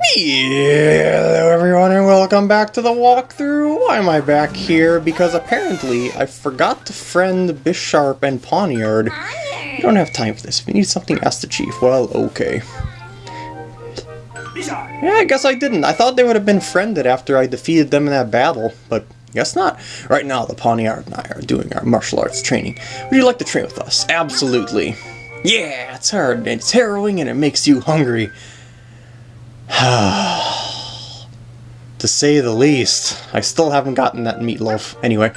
Hello everyone and welcome back to the walkthrough. Why am I back here? Because apparently I forgot to friend Bisharp and Pawniard. We don't have time for this. We need something, ask the chief. Well, okay. Yeah, I guess I didn't. I thought they would have been friended after I defeated them in that battle, but guess not. Right now, the Pawniard and I are doing our martial arts training. Would you like to train with us? Absolutely. Yeah, it's hard, and it's harrowing, and it makes you hungry. to say the least. I still haven't gotten that meatloaf. Anyway,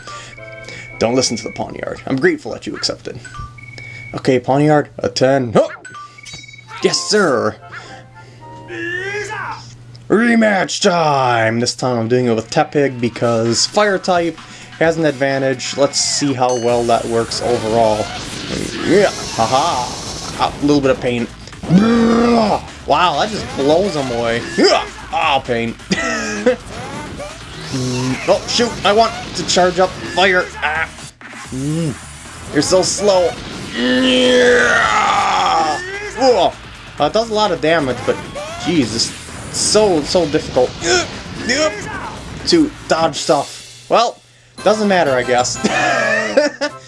don't listen to the Pawniard. I'm grateful that you accepted. Okay, Pawniard, a 10. Oh! Yes, sir! Rematch time! This time I'm doing it with Tepig because Fire type has an advantage. Let's see how well that works overall. Yeah, haha! A little bit of pain. Wow, that just blows them away. Oh, pain. oh, shoot! I want to charge up fire. Ah. You're so slow. Uh, it does a lot of damage, but jeez, it's so, so difficult to dodge stuff. Well, doesn't matter, I guess.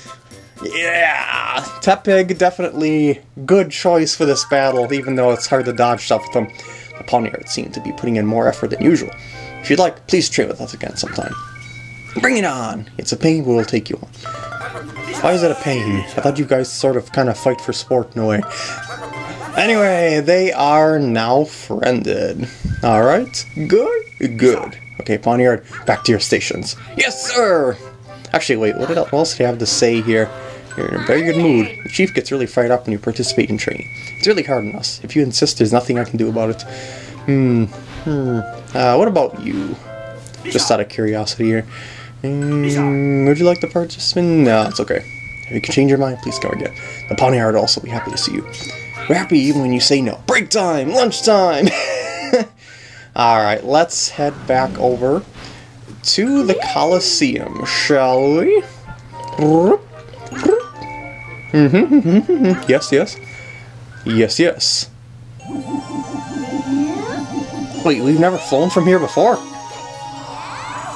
yeah, Tepig definitely good choice for this battle, even though it's hard to dodge stuff with. The Pawniard seemed to be putting in more effort than usual. If you'd like, please train with us again sometime. Bring it on! It's a pain, we'll take you on. Why is it a pain? I thought you guys sort of kind of fight for sport in a way. Anyway, they are now friended. Alright, good? Good. Okay, Pawniard, back to your stations. Yes, sir! Actually, wait, what, else did I have to say here? You're in a very good mood. The chief gets really fired up when you participate in training. It's really hard on us. If you insist, there's nothing I can do about it. Hmm. Hmm. Uh, what about you? Just out of curiosity here. Mm, would you like to participate? No, it's okay. If you can change your mind, please come again. The Pawniard will also be happy to see you. We're happy even when you say no. Break time! Lunchtime! Alright, let's head back over to the Colosseum, shall we? Mm-hmm, yes, yes. Yes, yes. Wait, we've never flown from here before?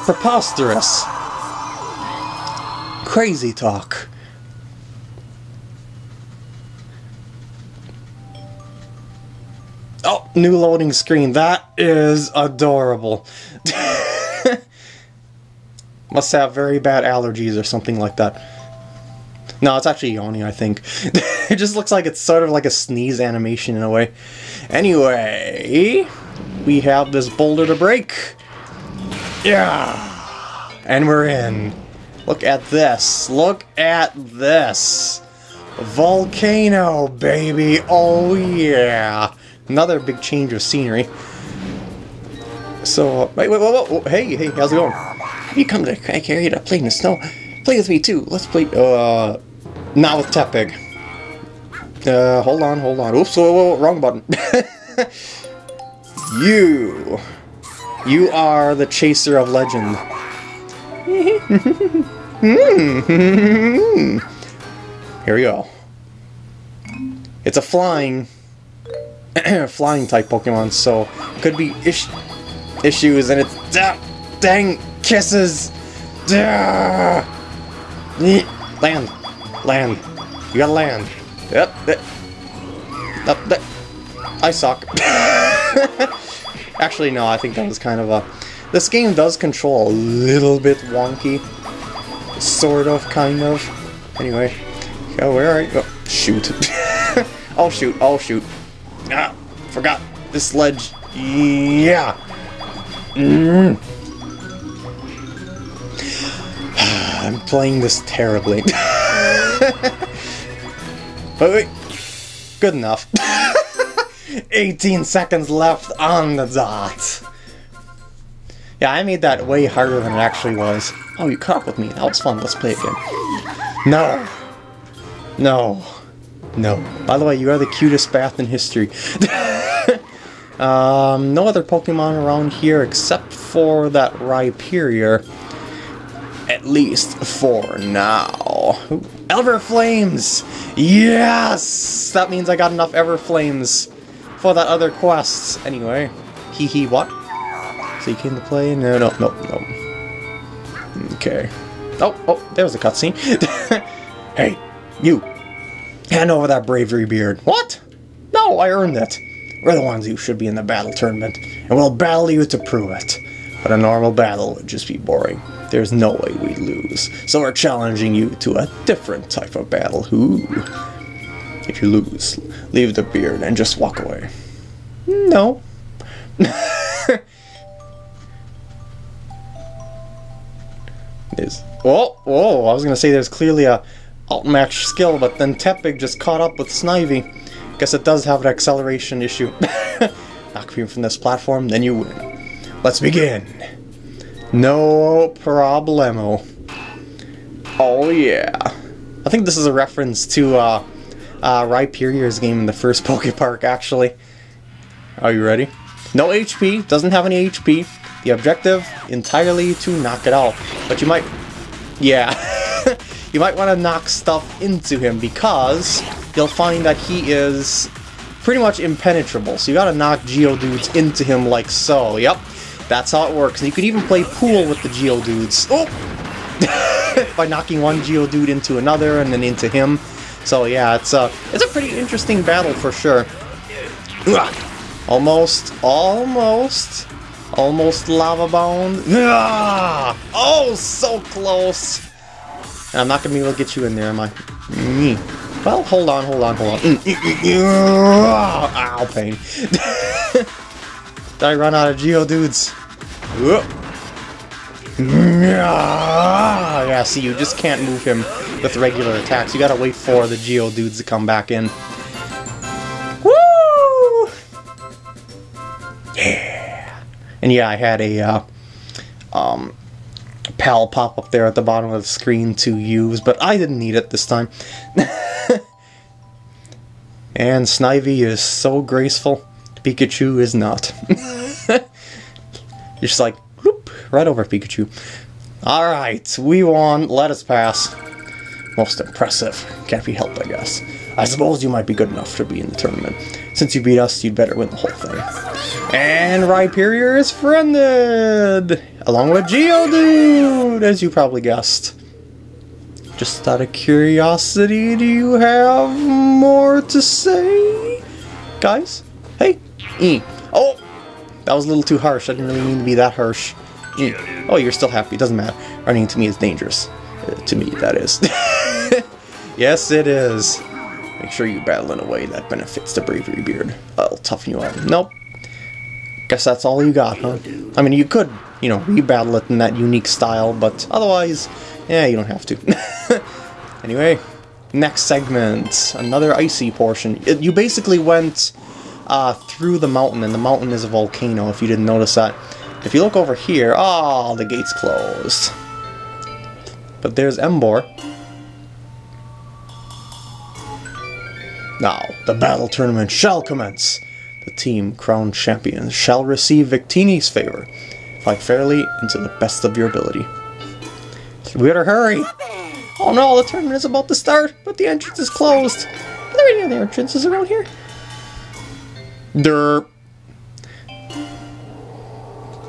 Preposterous. Crazy talk. Oh, new loading screen. That is adorable. Must have very bad allergies or something like that. No, it's actually yawning, I think. it just looks like it's sort of like a sneeze animation in a way. Anyway, we have this boulder to break. Yeah! And we're in. Look at this. Look at this. Volcano, baby. Oh, yeah. Another big change of scenery. So, wait, wait, wait, wait, hey, hey, how's it going? You come to crack area to play in the snow. Play with me too. Let's play, uh, not with Tepig. Uh, hold on, hold on. Oops, whoa, whoa, wrong button. you. You are the chaser of legend. Here we go. It's a flying flying type Pokemon, so could be issues, and it's da dang kisses. Da land, land. You gotta land. Yep. That. I suck. Actually, no. I think that was kind of a. This game does control a little bit wonky. Sort of, kind of. Anyway. Oh, where are you? Oh, shoot. oh, shoot. Oh, shoot. Ah, forgot this ledge. Yeah. Mm. I'm playing this terribly. but wait, good enough. 18 seconds left on the dot. Yeah, I made that way harder than it actually was. Oh, you caught up with me. That was fun. Let's play again. No. No. No. By the way, you are the cutest bath in history. um, no other Pokemon around here except for that Rhyperior. At least for now. Ooh, Everflames! Yes! That means I got enough Everflames for that other quest. Anyway, Hee hee, what? So you came to play? No, no, no, no. Okay. Oh, oh, there was a cutscene. hey, you. Hand over that bravery beard. What? No, I earned it. We're the ones who should be in the battle tournament, and we'll battle you to prove it. But a normal battle would just be boring. There's no way we'd lose. So we're challenging you to a different type of battle. Who? If you lose, leave the beard and just walk away. No. Is oh oh I was gonna say there's clearly a outmatch skill, but then Tepig just caught up with Snivy. Guess it does have an acceleration issue. Knock me from this platform, then you win. Let's begin. No problemo. Oh yeah. I think this is a reference to uh, uh, Rhyperior's game in the first Poke Park, actually. Are you ready? No HP, doesn't have any HP. The objective, entirely to knock it out. But you might... Yeah. you might want to knock stuff into him because you'll find that he is pretty much impenetrable. So you gotta knock Geodudes into him like so. Yep. That's how it works. And you could even play pool with the Geodudes. Oh! By knocking one Geodude into another and then into him. So yeah, it's a, it's a pretty interesting battle for sure. Almost, almost, almost lava bound. Oh, so close. And I'm not to be able to get you in there, am I? Well, hold on, hold on, hold on. Mm, mm, mm, Ow, pain. I run out of Geo Geodudes? Yeah, see, you just can't move him with regular attacks. You gotta wait for the Geodudes to come back in. Woo! Yeah! And yeah, I had a, uh, um, PAL pop up there at the bottom of the screen to use, but I didn't need it this time. and Snivy is so graceful. Pikachu is not. You're just like, whoop, right over Pikachu. Alright, we won. Let us pass. Most impressive. Can't be helped, I guess. I suppose you might be good enough to be in the tournament. Since you beat us, you'd better win the whole thing. And Rhyperior is friended! Along with Geodude, as you probably guessed. Just out of curiosity, do you have more to say? Guys? Hey? E. Oh! That was a little too harsh. I didn't really mean to be that harsh. E. Oh, you're still happy. It doesn't matter. Running to me is dangerous. Uh, to me, that is. yes, it is. Make sure you battle in a way that benefits the Bravery Beard. I'll toughen you up. Nope. Guess that's all you got, huh? I mean, you could, you know, rebattle it in that unique style, but otherwise, yeah, you don't have to. anyway, next segment. Another icy portion. It, you basically went uh, through the mountain, and the mountain is a volcano, if you didn't notice that. If you look over here, oh, the gate's closed. But there's Emboar. Now, the battle tournament shall commence. The team crowned champions shall receive Victini's favor. Fight fairly and to the best of your ability. We better hurry! Oh no, the tournament is about to start, but the entrance is closed. Are there any other entrances around here? Derp.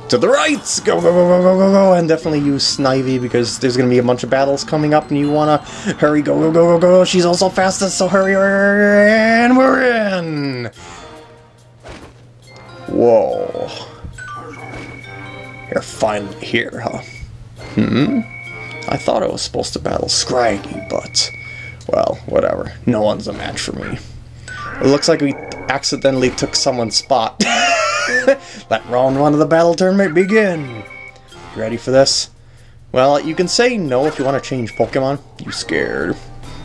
To the right! Go, go, go, go, go, go, go! And definitely use Snivy because there's going to be a bunch of battles coming up and you want to hurry, go, go, go, go, go! She's also fastest, so hurry, hurry, and we're in! Whoa. You're finally here, huh? Hmm? I thought I was supposed to battle Scraggy, but... Well, whatever. No one's a match for me. It looks like we accidentally took someone's spot. Let round one of the battle tournament begin! You ready for this? Well, you can say no if you want to change Pokemon. You scared.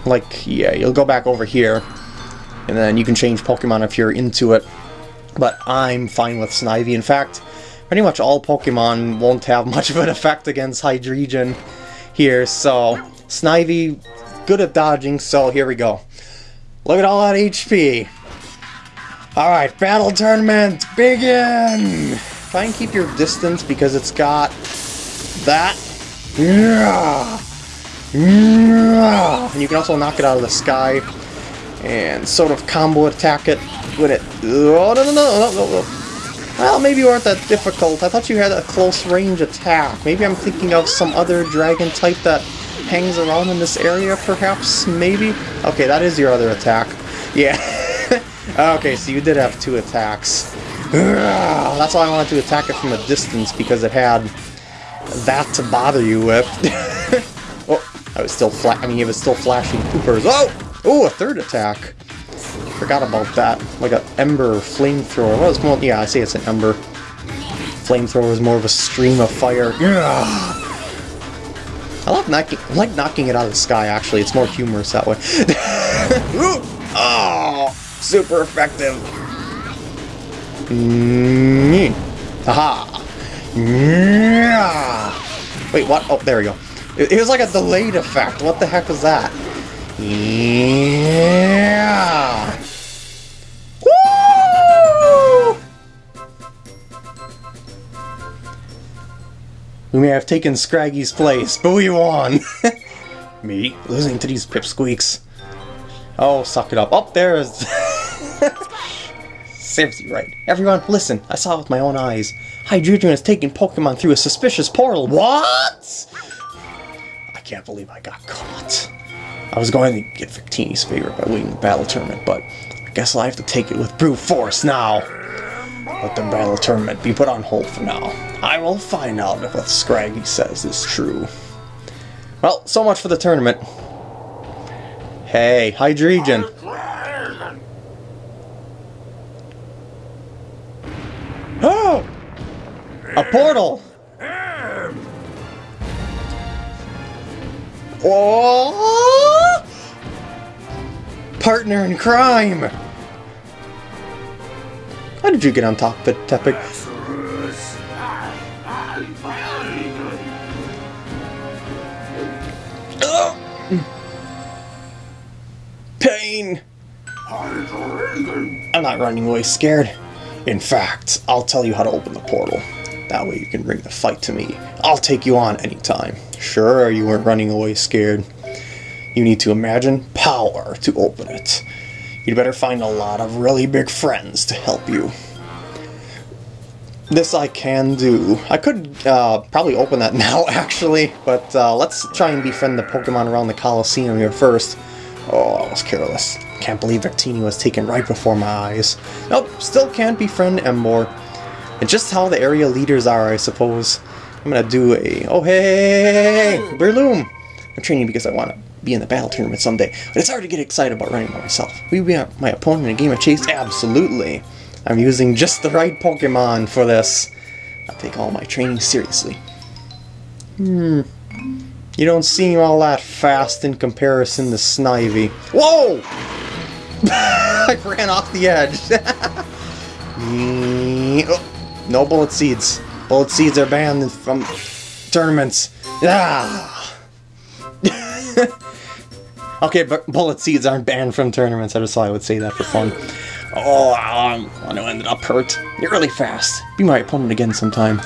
Like, yeah, you'll go back over here, and then you can change Pokemon if you're into it. But I'm fine with Snivy. In fact, pretty much all Pokemon won't have much of an effect against Hydreigon here, so Snivy, good at dodging, so here we go. Look at all that HP. Alright, battle tournament, begin! Try and keep your distance because it's got that. And you can also knock it out of the sky and sort of combo attack it with it. Oh, no, no, no, no, no. Well, maybe you aren't that difficult. I thought you had a close range attack. Maybe I'm thinking of some other dragon type that hangs around in this area, perhaps? Maybe? Okay, that is your other attack. Yeah. Ah, okay, so you did have two attacks. That's why I wanted to attack it from a distance, because it had that to bother you with. oh, I was still flat. I mean, it was still flashing poopers. Oh! Oh, a third attack. Forgot about that. Like an ember flamethrower. Well, it's more, yeah, I say it's an ember. Flamethrower is more of a stream of fire. Yeah. I love knocking, I like knocking it out of the sky, actually. It's more humorous that way. oh, super effective. Mm -hmm. Aha. Yeah. Wait, what? Oh, there we go. It, it was like a delayed effect. What the heck was that? Yeah. Woo! We may have taken Scraggy's place, but we won! Me? Losing to these pipsqueaks. Oh, suck it up. Up oh, there's... Seriously, right. Everyone, listen. I saw it with my own eyes. Hydreigon is taking Pokemon through a suspicious portal. What? I can't believe I got caught. I was going to get Victini's favor by winning the battle tournament, but I guess I'll have to take it with brute force now. Let the battle tournament be put on hold for now. I will find out if what Scraggy says is true. Well, so much for the tournament. Hey, Hydreigon. Oh! A portal! Oh! Partner in crime! How did you get on top of it, Tepig? Pain! I'm not running away scared. In fact, I'll tell you how to open the portal. That way you can bring the fight to me. I'll take you on anytime. Sure, you weren't running away scared. You need to imagine power to open it. You'd better find a lot of really big friends to help you. This I can do. I could uh, probably open that now, actually, but uh, let's try and befriend the Pokemon around the Coliseum here first. Oh, I was careless. Can't believe Victini was taken right before my eyes. Nope, still can't befriend Emboar. And just how the area leaders are, I suppose. I'm gonna do a... Oh, hey, Breloom! I'm training because I want to be in the battle tournament someday, but it's hard to get excited about running by myself. Will you be my opponent in a game of chase? Absolutely! I'm using just the right Pokemon for this. I take all my training seriously. Hmm. You don't seem all that fast in comparison to Snivy. Whoa! I ran off the edge. oh, no bullet seeds. Bullet seeds are banned from tournaments. Ah! okay, but bullet seeds aren't banned from tournaments. I just thought I would say that for fun. Oh, um, I know I ended up hurt. You're really fast. Be my opponent again sometime.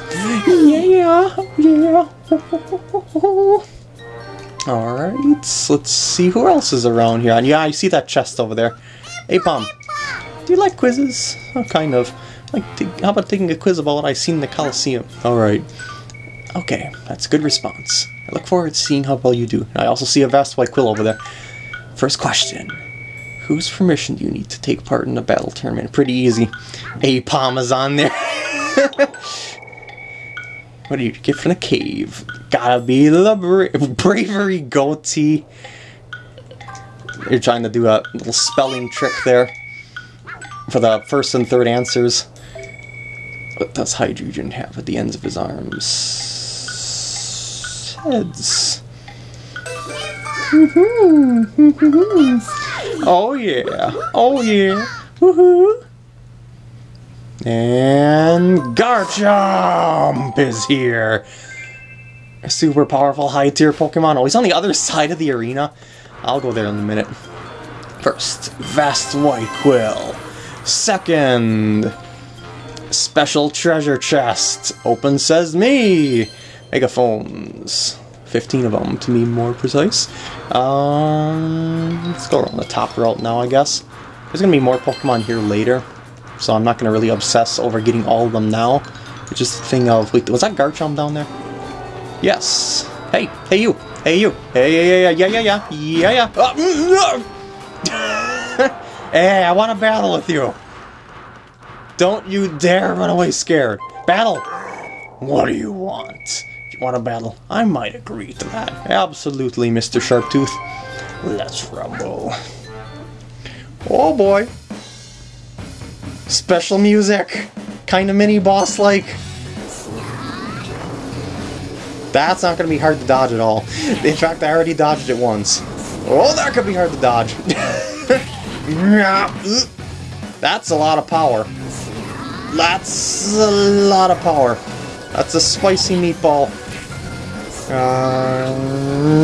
Yeah, yeah. Alright, let's see who else is around here. And yeah, I see that chest over there. Hey, Pom. Do you like quizzes? Oh, kind of. Like, how about taking a quiz about what I've seen in the Coliseum? Alright. Okay, that's a good response. I look forward to seeing how well you do. I also see a vast white quill over there. First question. Whose permission do you need to take part in a battle tournament? Pretty easy. A Palm is on there. what do you get from the cave? Gotta be the bra bravery goatee. You're trying to do a little spelling trick there for the first and third answers. What does Hydreigon have at the ends of his arms? Heads. oh yeah. Oh yeah. Woohoo. And Garchomp is here. A super powerful high tier Pokemon. Oh, he's on the other side of the arena. I'll go there in a minute. First, Vast White Quill. Second, Special Treasure Chest. Open says me. Megaphones. 15 of them, to be more precise. Um, let's go around the top route now, I guess. There's going to be more Pokemon here later. so I'm not going to really obsess over getting all of them now. It's just a thing of, wait, was that Garchomp down there? Yes. Hey, hey you, hey you, hey, yeah, yeah, yeah, yeah, yeah, yeah, yeah. Oh, hey, I want to battle with you. Don't you dare run away scared. Battle! What do you want? If you want a battle, I might agree to that. Absolutely, Mr. Sharptooth. Let's rumble. Oh boy. Special music. Kind of mini boss like. That's not going to be hard to dodge at all. In fact, I already dodged it once. Oh, that could be hard to dodge. That's a lot of power. That's a lot of power. That's a spicy meatball. Uh,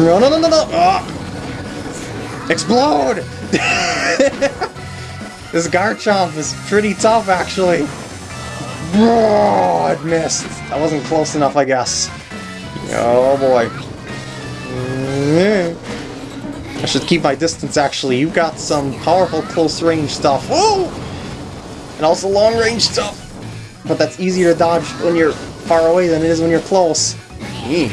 no, no, no, no, no! Ah. Explode! this Garchomp is pretty tough, actually. Oh, it missed. That wasn't close enough, I guess. Oh boy. I should keep my distance, actually. You've got some powerful close-range stuff. Whoa! And also long-range stuff. But that's easier to dodge when you're far away than it is when you're close. Mm.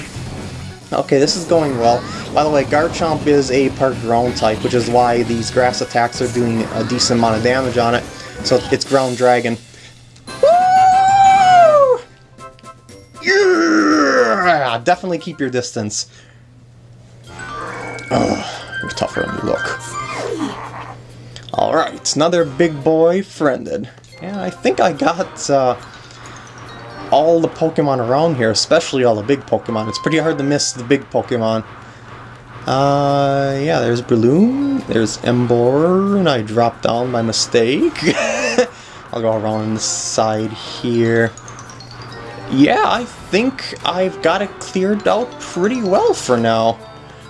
Okay, this is going well. By the way, Garchomp is a part ground type, which is why these grass attacks are doing a decent amount of damage on it. So it's Ground Dragon. Woo! Yeah! Definitely keep your distance. Ugh, you're tougher than you look. Alright, another big boy friended. Yeah, I think I got uh, all the Pokemon around here, especially all the big Pokemon. It's pretty hard to miss the big Pokemon. Uh, yeah, there's Breloom, there's Emboar, and I dropped down by mistake. I'll go around the side here. Yeah, I think I've got it cleared out pretty well for now.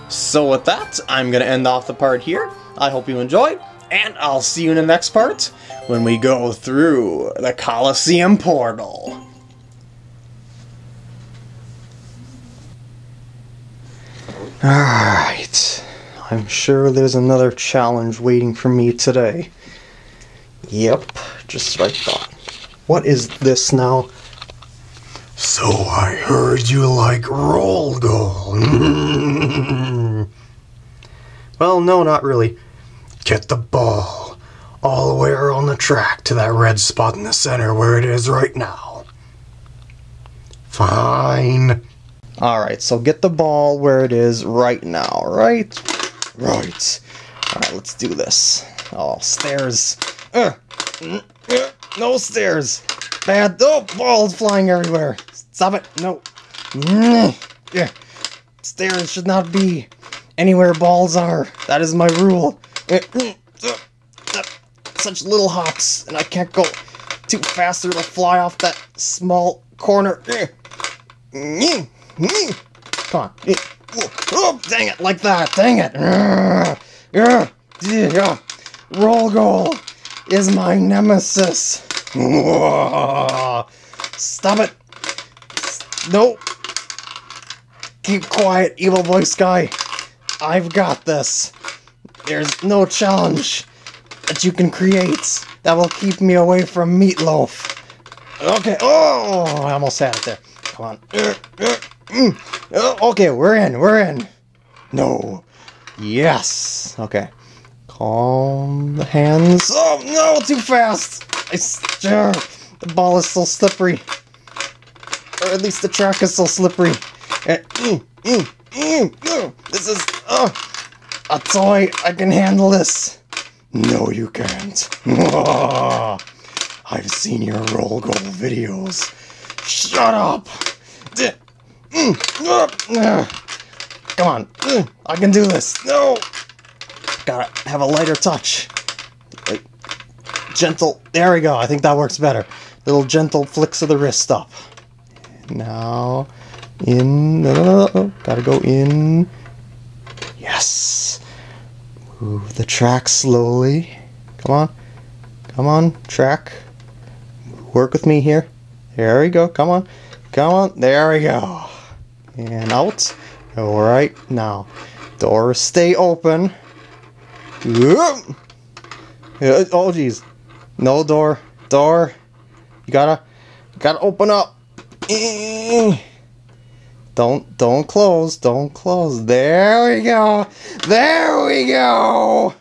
So with that, I'm going to end off the part here. I hope you enjoyed, and I'll see you in the next part when we go through the Colosseum portal. Alright, I'm sure there's another challenge waiting for me today. Yep, just like thought. What is this now? So I heard you like roll goal. well, no, not really. Get the ball all the way around the track to that red spot in the center where it is right now. Fine. Alright, so get the ball where it is right now, right? Right. Alright, let's do this. Oh, stairs. Uh, uh, no stairs. Bad. Oh, balls flying everywhere. Stop it. No. Yeah. Stairs should not be anywhere balls are. That is my rule. Such little hops, and I can't go too fast or it'll fly off that small corner. Come on. Oh, dang it, like that. Dang it. Roll goal is my nemesis. Stop it. Nope. Keep quiet, evil voice guy. I've got this. There's no challenge that you can create that will keep me away from Meatloaf. Okay. Oh, I almost had it there. Come on. Okay, we're in. We're in. No. Yes. Okay. Calm the hands. Oh no, too fast. I stir. The ball is so slippery. Or at least the track is so slippery. Mm, mm, mm, this is uh, a toy. I can handle this. No, you can't. I've seen your roll goal videos. Shut up. Mm, uh, uh. Come on. Mm, I can do this. No. Gotta have a lighter touch. Like, gentle. There we go. I think that works better. Little gentle flicks of the wrist up. Now, in. Gotta go in. Yes. Move the track slowly. Come on. Come on, track. Work with me here. There we go. Come on. Come on. There we go. And out. Alright, now. Doors stay open. Oh, jeez. No door. door. You gotta, gotta open up. Don't, don't close, don't close. There we go. There we go.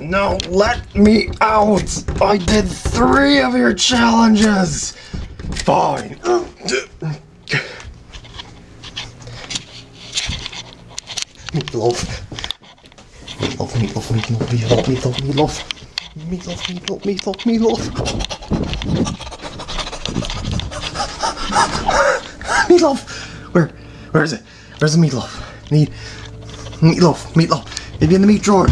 No, let me out. I did three of your challenges. Fine. Meatloaf. Meatloaf, meatloaf, meatloaf, meatloaf, meatloaf, meatloaf. Meatloaf, meatloaf, meatloaf, meatloaf. Meatloaf! Where, where is it? Where's the meatloaf? Need meatloaf, meatloaf. Maybe in the meat drawer.